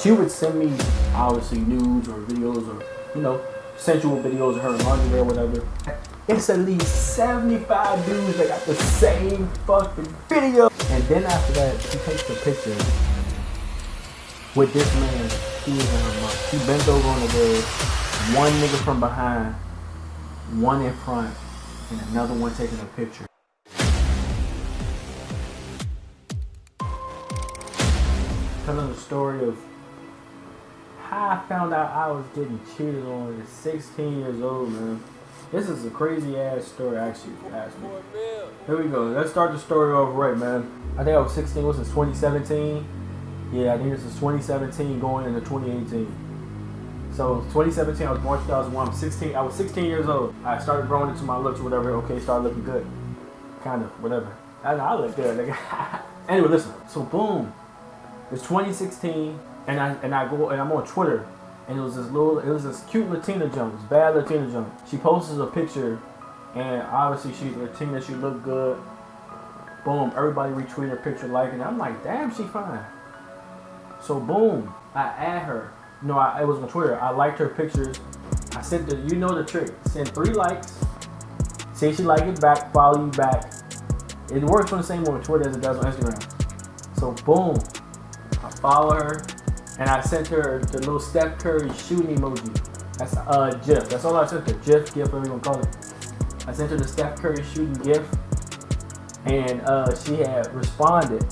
she would send me obviously nudes or videos or you know sensual videos of her in lingerie or whatever. It's at least 75 dudes that got the same fucking video. And then after that, she takes a picture with this man. He was in her mouth. She bent over on the bed. One nigga from behind, one in front, and another one taking a picture. Telling the story of I found out I was getting cheated on at 16 years old, man. This is a crazy ass story, actually, if you ask me. Here we go. Let's start the story off right, man. I think I was 16. Was this 2017? Yeah, I think this is 2017 going into 2018. So 2017, I was born 2001. I'm 16. I was 16 years old. I started growing into my looks, or whatever. Okay, started looking good, kind of, whatever. I, I look good. Nigga. anyway, listen. So boom, it's 2016, and I and I go and I'm on Twitter, and it was this little, it was this cute Latina jump, this bad Latina jump. She posts a picture, and obviously she's Latina. She looked good. Boom, everybody retweeted her picture, liking it. I'm like, damn, she fine. So boom, I add her. No, I, it was on Twitter. I liked her pictures. I sent the, you know the trick. Send three likes. Say she like it back, follow you back. It works on the same on Twitter as it does on Instagram. So boom, I follow her, and I sent her the little Steph Curry shooting emoji. That's uh GIF. That's all I sent her. GIF, GIF, whatever you want to call it. I sent her the Steph Curry shooting GIF, and uh, she had responded.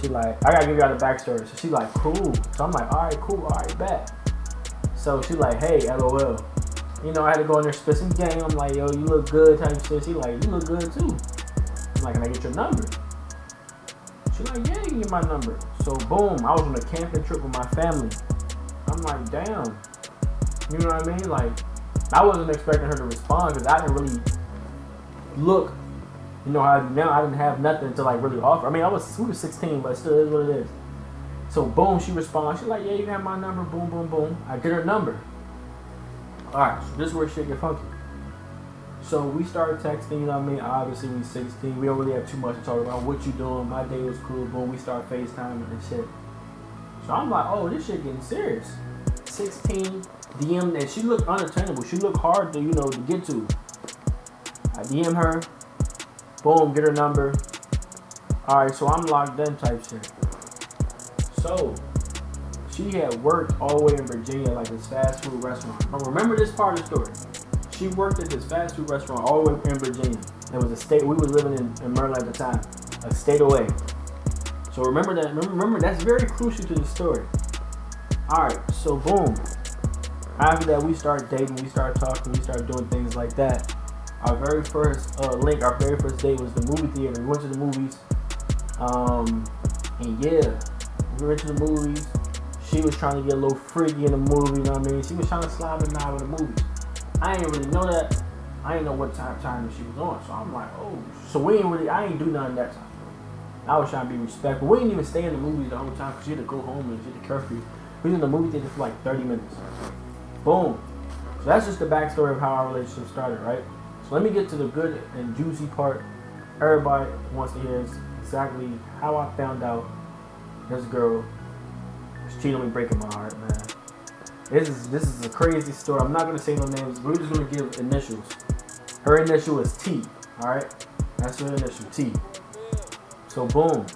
She like, I gotta give y'all the backstory. So she like, cool. So I'm like, all right, cool, all right, bet. So she like, hey, lol. You know, I had to go in there spit some game. I'm like, yo, you look good, type shit. She like, you look good too. I'm like, can I get your number? She like, yeah, you can get my number. So boom, I was on a camping trip with my family. I'm like, damn. You know what I mean? Like, I wasn't expecting her to respond because I didn't really look you know how I now. I didn't have nothing to like really offer. I mean, I was we were 16, but still is what it is. So boom, she responds. She's like, yeah, you have my number. Boom, boom, boom. I get her number. All right, so this is where shit get funky. So we started texting. You know what I mean? Obviously, we 16. We don't really have too much to talk about. What you doing? My day was cool. Boom, we start FaceTiming and shit. So I'm like, oh, this shit getting serious. 16 DM, and she looked unattainable. She looked hard to you know to get to. I DM her. Boom, get her number. Alright, so I'm locked in type shit. So, she had worked all the way in Virginia, like this fast food restaurant. Remember this part of the story. She worked at this fast food restaurant all the way in Virginia. It was a state, we were living in, in Maryland at the time, a state away. So remember that, remember, that's very crucial to the story. Alright, so boom. After that, we start dating, we start talking, we start doing things like that. Our very first uh, link, our very first date was the movie theater. We went to the movies. Um, and yeah, we went to the movies. She was trying to get a little freaky in the movie, you know what I mean? She was trying to slide a knob in the movie. I didn't really know that. I didn't know what time time she was on. So I'm like, oh. So we ain't really, I ain't do nothing that time. I was trying to be respectful. We didn't even stay in the movies the whole time because she had to go home and she had curfew. We was in the movie theater for like 30 minutes. Boom. So that's just the backstory of how our relationship started, right? So let me get to the good and juicy part. Everybody wants to hear exactly how I found out this girl was cheating on me, breaking my heart, man. This is this is a crazy story. I'm not gonna say no names. We're just gonna give initials. Her initial is T. All right, that's her initial T. So boom.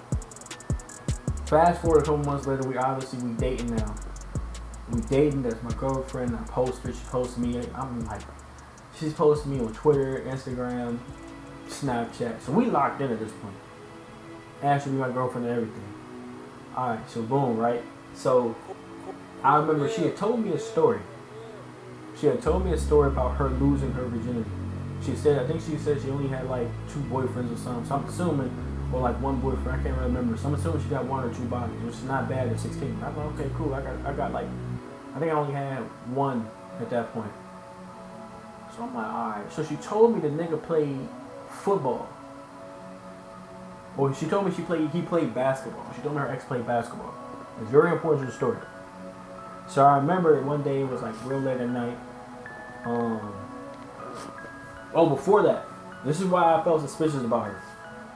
Fast forward a couple months later, we obviously we dating now. We dating. That's my girlfriend. I post her. She posts me. I'm like, she's posting me on Twitter, Instagram, Snapchat. So we locked in at this point. Actually, my girlfriend and everything. All right. So boom, right. So I remember she had told me a story. She had told me a story about her losing her virginity. She said, I think she said she only had like two boyfriends or something. So I'm assuming, or like one boyfriend. I can't remember. So I'm assuming she got one or two bodies, which is not bad at 16. I thought, okay, cool. I got, I got like, I think I only had one at that point. So I'm like, all right. So she told me the nigga played football. Or she told me she played, he played basketball. She told me her ex played basketball. It's very important to the story. So I remember one day it was like real late at night. Um, oh, before that, this is why I felt suspicious about her.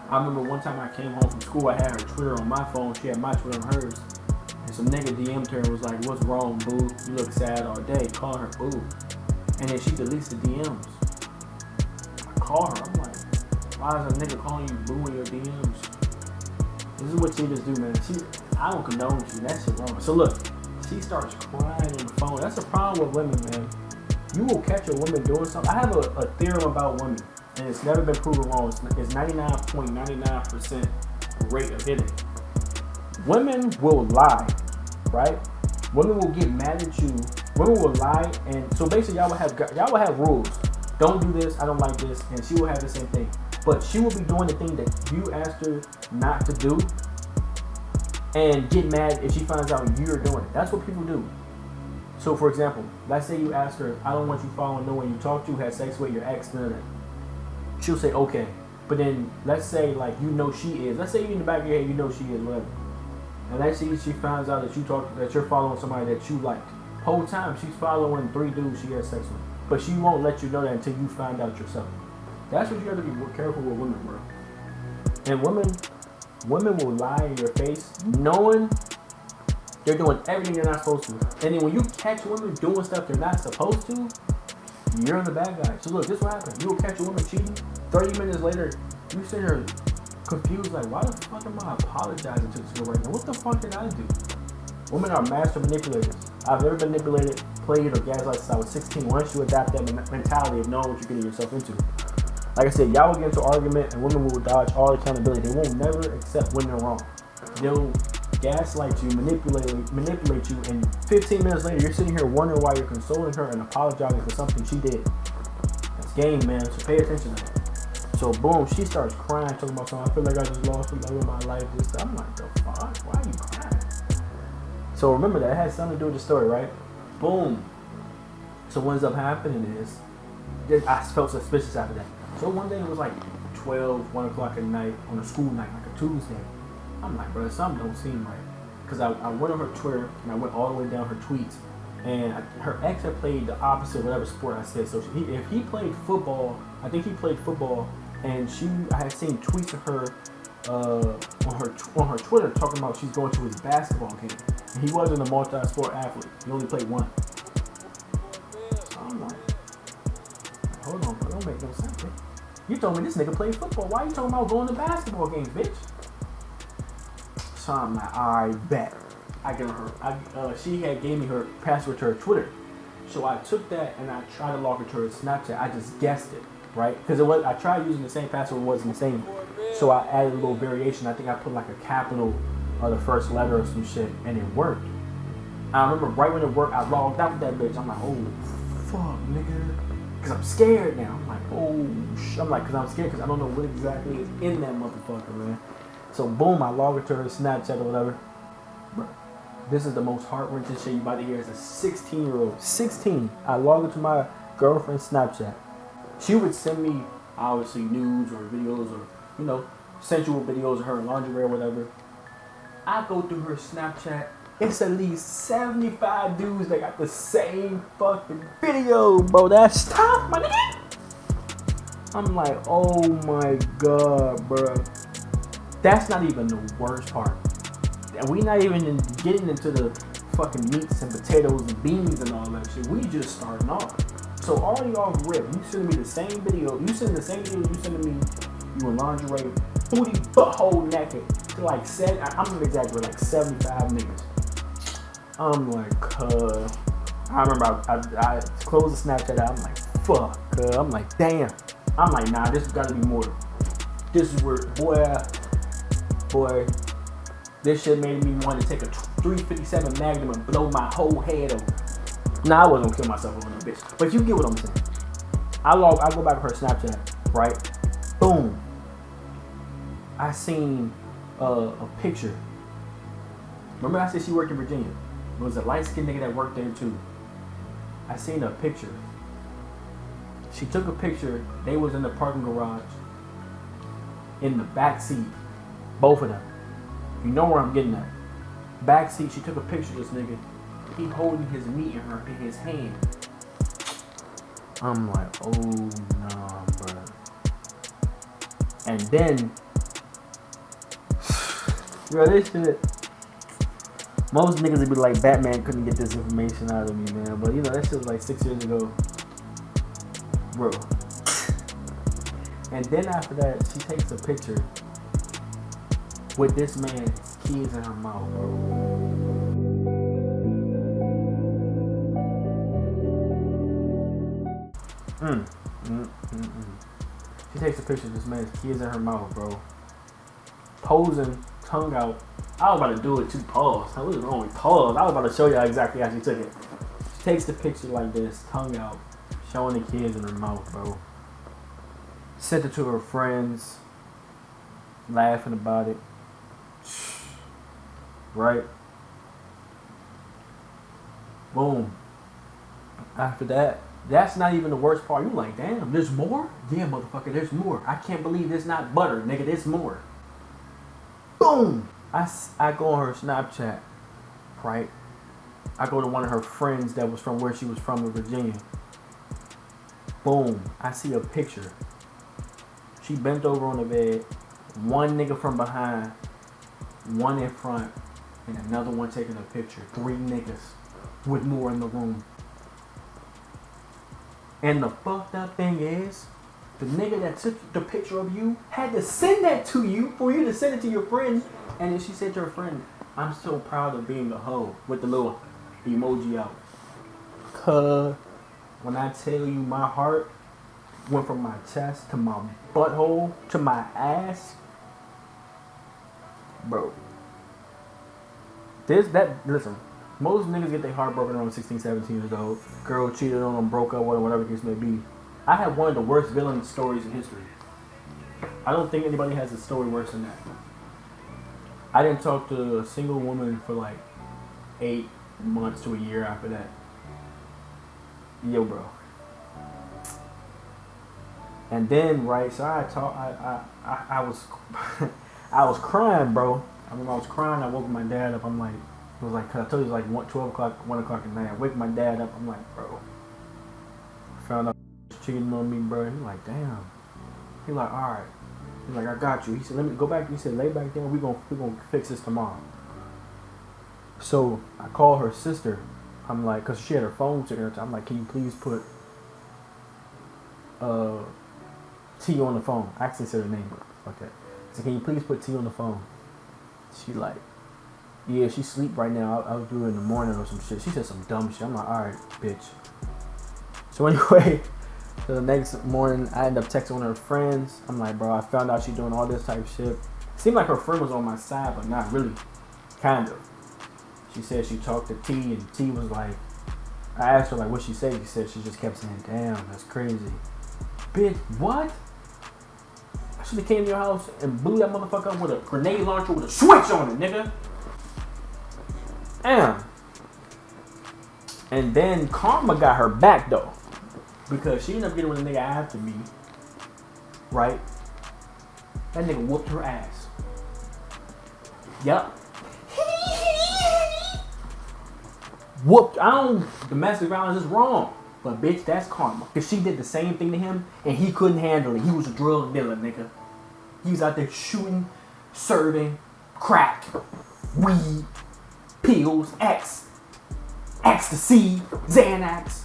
I remember one time I came home from school, I had her Twitter on my phone, she had my Twitter on hers. And some nigga DM'd her and was like, what's wrong, boo? You look sad all day. Calling her boo. And then she deletes the DMs. I call her. I'm like, why is a nigga calling you boo in your DMs? This is what cheaters do, man. She, I don't condone you. That shit wrong. So look, she starts crying on the phone. That's the problem with women, man. You will catch a woman doing something. I have a, a theorem about women, and it's never been proven wrong. It's 99.99% rate of hitting. Women will lie, right? Women will get mad at you. Women will lie, and so basically, y'all will have y'all will have rules. Don't do this. I don't like this, and she will have the same thing. But she will be doing the thing that you asked her not to do, and get mad if she finds out you're doing it. That's what people do. So, for example, let's say you ask her, "I don't want you following no one you talk to, had sex with your ex," none She'll say, "Okay," but then let's say like you know she is. Let's say you in the back of your head you know she is, whatever. And let's say she finds out that you talk that you're following somebody that you like. Whole time she's following three dudes she has sex with, but she won't let you know that until you find out yourself. That's what you have to be careful with women, bro. And women, women will lie in your face, knowing they're doing everything they're not supposed to. And then when you catch women doing stuff they're not supposed to, you're the bad guy. So look, this will happen. You will catch a woman cheating. 30 minutes later, you sit here confused, like, why the fuck am I apologizing to this girl right now? What the fuck did I do? Women are master manipulators. I've never manipulated, played, or gaslighted since I was 16. Once you adapt that mentality of knowing what you're getting yourself into. Like I said, y'all will get into argument and women will dodge all accountability. They won't never accept when they're wrong. They'll gaslight you, manipulate manipulate you, and 15 minutes later, you're sitting here wondering why you're consoling her and apologizing for something she did. That's game, man. So pay attention to that. So boom, she starts crying, talking about something. I feel like I just lost the love of my life. This, I'm like, the fuck? Why are you crying? So remember that it has something to do with the story, right? Boom. So what ends up happening is, I felt suspicious after that. So one day it was like 12, 1 o'clock at night on a school night, like a Tuesday. I'm like, bro, something don't seem right. Because I, I went on her Twitter and I went all the way down her tweets. And I, her ex had played the opposite of whatever sport I said. So he, if he played football, I think he played football. And she, I had seen tweets of her uh, on her on her Twitter talking about she's going to his basketball game. And he wasn't a multi-sport athlete. He only played one. So I'm like, hold on, bro, don't make no sense. You told me this nigga played football. Why you talking about going to basketball games, bitch? So I'm like, I bet. I give her. I, uh, she had gave me her password to her Twitter, so I took that and I tried to log her to her Snapchat. I just guessed it, right? Because it was. I tried using the same password, it wasn't the same. So I added a little variation. I think I put like a capital or the first letter or some shit, and it worked. I remember right when it worked, I logged out with that bitch. I'm like, oh fuck, nigga, because I'm scared now. Oh. I'm like, because I'm scared because I don't know what exactly is in that motherfucker, man. So boom, I log into her Snapchat or whatever. This is the most heart wrenching shit you about to hear as a 16 year old. 16. I log into my girlfriend's Snapchat. She would send me obviously nudes or videos or you know sensual videos of her lingerie or whatever. I go through her Snapchat. It's at least 75 dudes that got the same fucking video, bro. That's tough, my nigga. I'm like, oh my god, bro. That's not even the worst part. And we not even getting into the fucking meats and potatoes and beans and all that shit. We just starting off. So all y'all rip. You sending me the same video. You sending the same video you sending me. You in lingerie, booty, butthole naked. To like seven. I'm gonna exaggerate. Like 75 niggas. I'm like, uh. I remember I, I, I closed the Snapchat out. I'm like, fuck. Uh, I'm like, damn. I'm like, nah. This has got to be more. This is where, boy boy, this shit made me want to take a 357 Magnum and blow my whole head over. Nah, I wasn't gonna kill myself over no bitch, but you get what I'm saying. I log, I go back to her Snapchat, right? Boom. I seen uh, a picture. Remember I said she worked in Virginia. It was a light skinned nigga that worked there too. I seen a picture. She took a picture. They was in the parking garage in the back seat both of them. You know where I'm getting at. Back seat, she took a picture of this nigga. He holding his meat in her in his hand. I'm like, oh nah, bro. And then, bro, this shit. Most niggas would be like, Batman couldn't get this information out of me, man. But you know, that shit was like six years ago. Bro. And then after that, she takes a picture with this man's kids in her mouth, bro. Mm. Mm, mm, mm. She takes a picture of this man's kids in her mouth, bro. Posing, tongue out. I was about to do it too. Pause. I was wrong. with Pause. I was about to show y'all exactly how she took it. She takes the picture like this, tongue out, showing the kids in her mouth, bro. Sent it to her friends, laughing about it. Right? Boom. After that, that's not even the worst part. You like, damn, there's more? Yeah, motherfucker, there's more. I can't believe there's not butter, nigga. There's more. Boom. I, I go on her Snapchat, right? I go to one of her friends that was from where she was from in Virginia. Boom. I see a picture. She bent over on the bed. One nigga from behind, one in front, and another one taking a picture. Three niggas with more in the room. And the fucked up thing is, the nigga that took the picture of you had to send that to you for you to send it to your friend. And then she said to her friend, I'm so proud of being a hoe with the little emoji out. Cause when I tell you my heart went from my chest to my butthole to my ass, bro. This, that, listen, most niggas get their heart broken around 16, 17 years old. Girl cheated on them, broke up, whatever, whatever the case may be. I have one of the worst villain stories in history. I don't think anybody has a story worse than that. I didn't talk to a single woman for like eight months to a year after that. Yo, bro. And then, right, so I talk, I, I, I, I was, I was crying, bro. I remember I was crying. I woke my dad up. I'm like, it was like, cause I told you it was like one, 12 o'clock, 1 o'clock at night. I wake my dad up. I'm like, bro. Found out cheating on me, bro. He like, damn. He like, all right. He's like, I got you. He said, let me go back. He said, lay back down. We gonna we gonna fix this tomorrow. So I call her sister. I'm like, cause she had her phone sitting there. I'm like, can you please put uh T on the phone? I actually said her name, but fuck that. So can you please put T on the phone? She like, yeah, she sleep right now. I'll, I'll do it in the morning or some shit. She said some dumb shit. I'm like, all right, bitch. So anyway, so the next morning, I end up texting one of her friends. I'm like, bro, I found out she doing all this type shit. Seemed like her friend was on my side, but not really. Kind of. She said she talked to T, and T was like, I asked her like what she said. She said she just kept saying, "Damn, that's crazy." Bitch, what? I should have came to your house and blew that motherfucker up with a grenade launcher with a switch on it, nigga. Damn. And then Karma got her back though. Because she ended up getting with a nigga after me. Right? That nigga whooped her ass. Yup. Whooped. I don't. Domestic violence is wrong. But bitch, that's karma. Because she did the same thing to him and he couldn't handle it. He was a drug dealer, nigga. He was out there shooting, serving, crack, weed, pills, X, ecstasy, Xanax,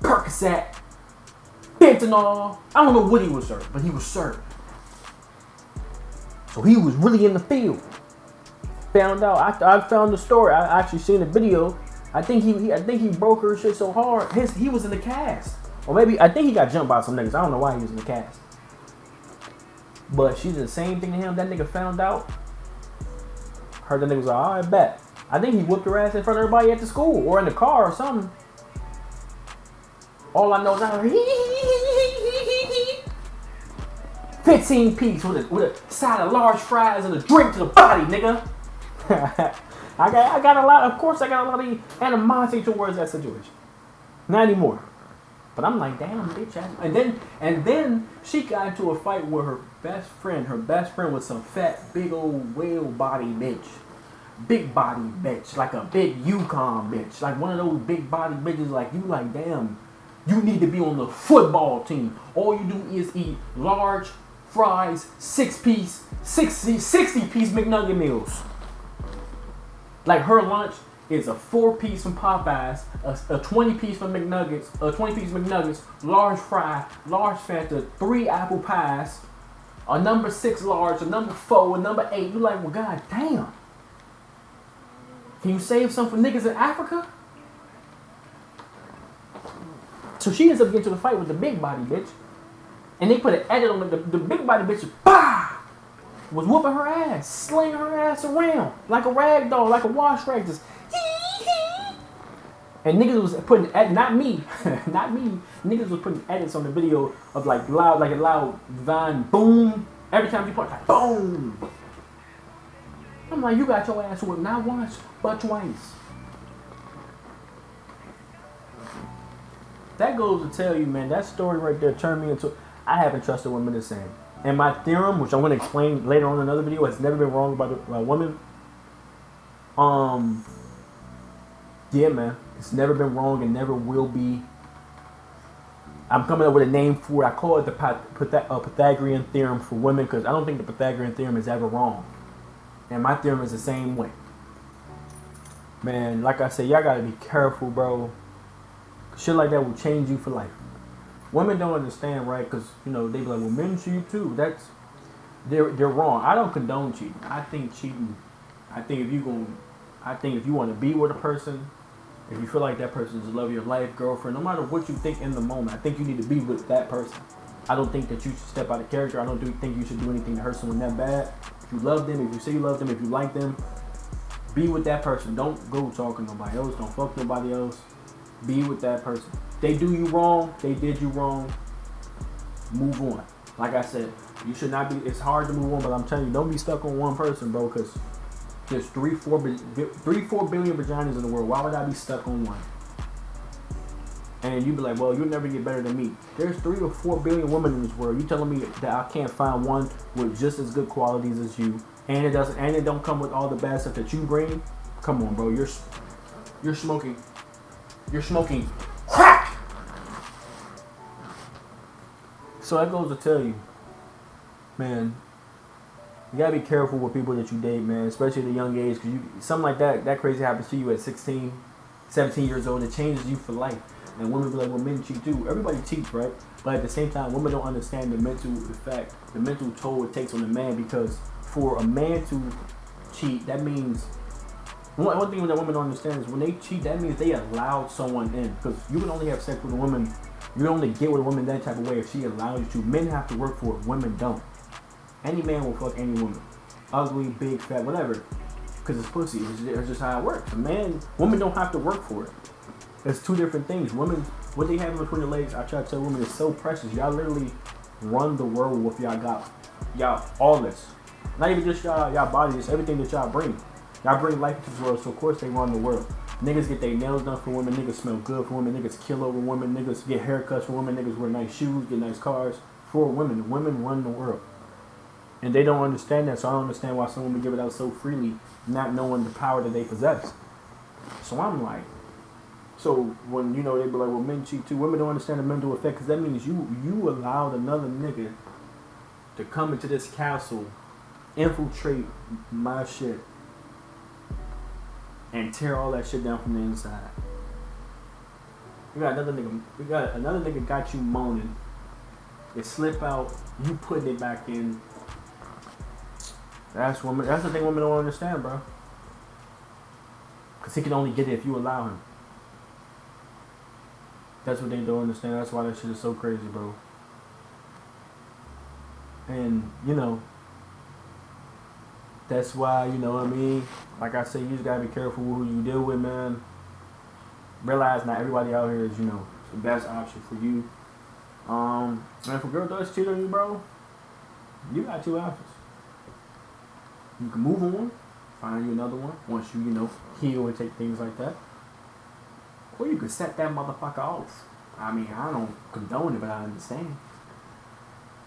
Percocet, fentanyl. I don't know what he was serving, but he was serving. So he was really in the field. Found out. I, I found the story. I actually seen the video. I think he, he I think he broke her shit so hard. His he was in the cast. Or maybe I think he got jumped by some niggas. I don't know why he was in the cast. But she did the same thing to him. That nigga found out. Heard the nigga was like, all right, bet. I think he whooped her ass in front of everybody at the school or in the car or something. All I know is I heard 15 piece with a, with a side of large fries and a drink to the body, nigga. I got I got a lot. Of course, I got a lot of animosity towards that situation. Not anymore. But I'm like, damn, bitch. ass- And then and then she got into a fight with her best friend. Her best friend was some fat, big old whale body bitch. Big body bitch, like a big Yukon bitch, like one of those big body bitches. Like you, like damn, you need to be on the football team. All you do is eat large fries, six piece, 60, 60 piece McNugget meals. Like her lunch is a four piece from Popeyes, a, a 20 piece from McNuggets, a 20 piece McNuggets, large fry, large Fanta, three apple pies, a number six large, a number four, a number eight. You're like, well, god damn. Can you save some for niggas in Africa? So she ends up getting to the fight with the big body bitch. And they put an edit on the, the, big body bitch. Bah! Was whooping her ass, slinging her ass around like a rag doll, like a wash rag, just and niggas was putting ed- not me, not me. Niggas was putting edits on the video of like loud, like a loud vine boom. Every time you point, like boom. I'm like, you got your ass whipped not once, but twice. That goes to tell you, man, that story right there turned me into. I haven't trusted women the same. And my theorem, which I'm going to explain later on in another video, has never been wrong about a woman. Um, yeah, man. It's never been wrong and never will be. I'm coming up with a name for it. I call it the uh, Pythagorean theorem for women because I don't think the Pythagorean theorem is ever wrong. And my theorem is the same way. Man, like I said, y'all gotta be careful, bro. Shit like that will change you for life. Women don't understand, right? Because you know they be like, "Well, men cheat too." That's they're they're wrong. I don't condone cheating. I think cheating. I think if you going I think if you want to be with a person, if you feel like that person is the love of your life, girlfriend, no matter what you think in the moment, I think you need to be with that person. I don't think that you should step out of character. I don't do, think you should do anything to hurt someone that bad. If you love them, if you say you love them, if you like them, be with that person. Don't go talking to nobody else. Don't fuck nobody else. Be with that person. They do you wrong. They did you wrong. Move on. Like I said, you should not be. It's hard to move on, but I'm telling you, don't be stuck on one person, bro. Because there's three, four, three, four billion vaginas in the world. Why would I be stuck on one? And you'd be like, well, you'll never get better than me. There's three or four billion women in this world. You telling me that I can't find one with just as good qualities as you, and it doesn't, and it don't come with all the bad stuff that you bring? Come on, bro. You're, you're smoking, you're smoking So that goes to tell you, man, you gotta be careful with people that you date, man, especially at a young age, because you something like that, that crazy happens to you at 16, 17 years old, it changes you for life. And women be like, well, men cheat too. Everybody cheats, right? But at the same time, women don't understand the mental effect, the mental toll it takes on the man, because for a man to cheat, that means one, one thing that women don't understand is when they cheat, that means they allowed someone in. Because you can only have sex with a woman, you only get with a woman that type of way if she allows you to. Men have to work for it, women don't. Any man will fuck any woman. Ugly, big, fat, whatever. Because it's pussy. It's, it's just how it works. A man, women don't have to work for it. It's two different things. Women, what they have between their legs, I try to tell women, is so precious. Y'all literally run the world with y'all got. Y'all, all this. Not even just y'all, y'all body, it's everything that y'all bring. Y'all bring life into the world, so of course they run the world. Niggas get their nails done for women, niggas smell good for women, niggas kill over women, niggas get haircuts for women, niggas wear nice shoes, get nice cars for women. Women run the world. And they don't understand that, so I don't understand why some women give it out so freely, not knowing the power that they possess. So I'm like, so when you know they be like, well, men cheat too. Women don't understand the mental effect because that means you you allowed another nigga to come into this castle, infiltrate my shit, and tear all that shit down from the inside. We got another nigga. We got another nigga got you moaning. It slip out. You putting it back in. That's woman. That's the thing women don't understand, bro. Cause he can only get it if you allow him. That's what they don't understand. That's why that shit is so crazy, bro. And you know, that's why you know what I mean. Like I say, you just gotta be careful with who you deal with, man. Realize not everybody out here is you know the best option for you. Um, and if a girl does cheat on you, bro, you got two options. You can move on, find you another one once you, you know, heal and take things like that. Or you can set that motherfucker off. I mean, I don't condone it, but I understand.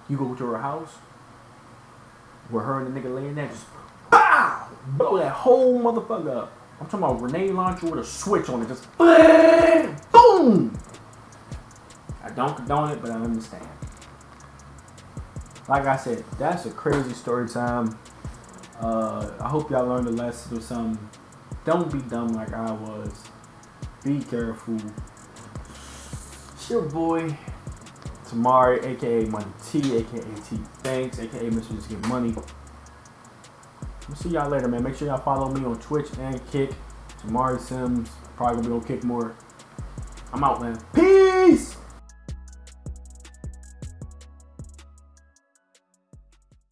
You go to her house, where her and the nigga laying there, just BOW! Blow that whole motherfucker up. I'm talking about grenade launcher with a switch on it, just BOOM! I don't condone it, but I understand. Like I said, that's a crazy story time. Uh, I hope y'all learned a lesson or something. Don't be dumb like I was. Be careful. It's your boy, Tamari, aka Money T, aka T Thanks, aka Mr. Just Get Money. We'll see y'all later, man. Make sure y'all follow me on Twitch and Kick. Tamari Sims. Probably gonna be on Kick more. I'm out, man. Peace!